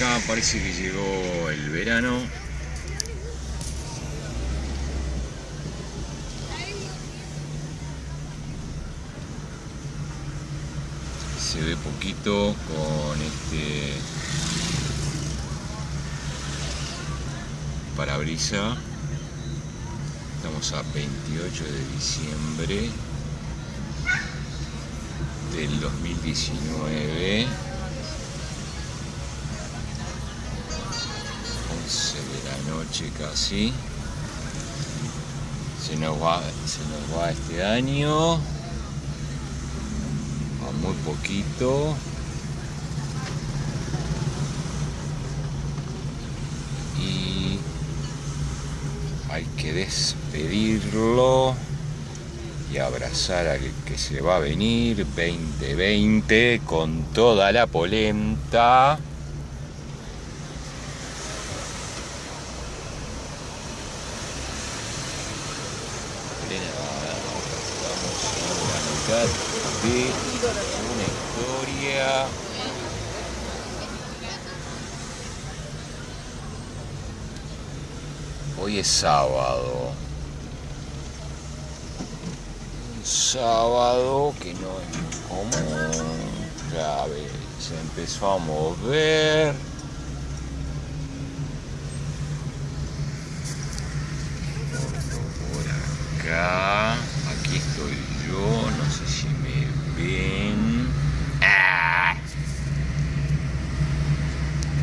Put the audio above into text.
acá parece que llegó el verano. Se ve poquito con este parabrisa. Estamos a 28 de diciembre del 2019. Noche casi. Se nos va, se nos va este año. A muy poquito. Y hay que despedirlo y abrazar al que se va a venir 2020 con toda la polenta. Estamos en la mitad de una historia. Hoy es sábado. Un sábado que no es común. Ya ves, empezó a mover. God.